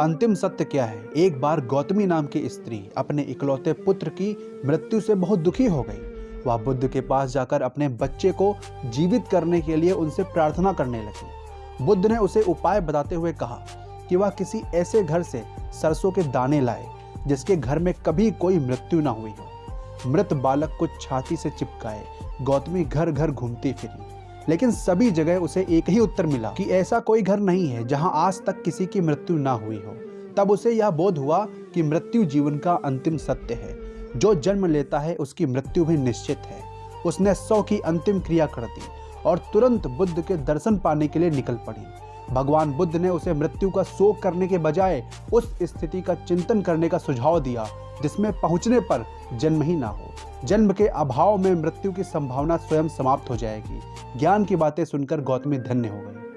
अंतिम सत्य क्या है? एक बार गौतमी नाम की स्त्री अपने इकलौते पुत्र की मृत्यु से बहुत दुखी हो गई। वह बुद्ध के पास जाकर अपने बच्चे को जीवित करने के लिए उनसे प्रार्थना करने लगी। बुद्ध ने उसे उपाय बताते हुए कहा कि वह किसी ऐसे घर से सरसों के दाने लाए, जिसके घर में कभी कोई मृत्यु ना हुई हो। मृत बालक को छाती से चिपकाए, गौतमी घर घर घूमती फिरी। लेकिन सभी जगह उसे एक ही उत्तर मिला कि ऐसा कोई घर नहीं है जहाँ आज तक किसी की मृत्यु ना हुई हो। तब उसे यह बोध हुआ कि मृत्यु जीवन का अंतिम सत्य है। जो जन्म लेता है उसकी मृत्यु भी निश्चित है। उसने सौ की अंतिम क्रिया कर दी और तुरंत बुद्ध के दर्शन पाने के लिए निकल पड़ी। भगवान बुद्ध ने उसे मृत्यु का शोक करने के बजाय उस स्थिति का चिंतन करने का सुझाव दिया, जिसमें पहुँचने पर जन्म ही ना हो। जन्म के अभाव में मृत्यु की संभावना स्वयं समाप्त हो जाएगी। ज्ञान की बातें सुनकर गौतमी धन्य हो गई।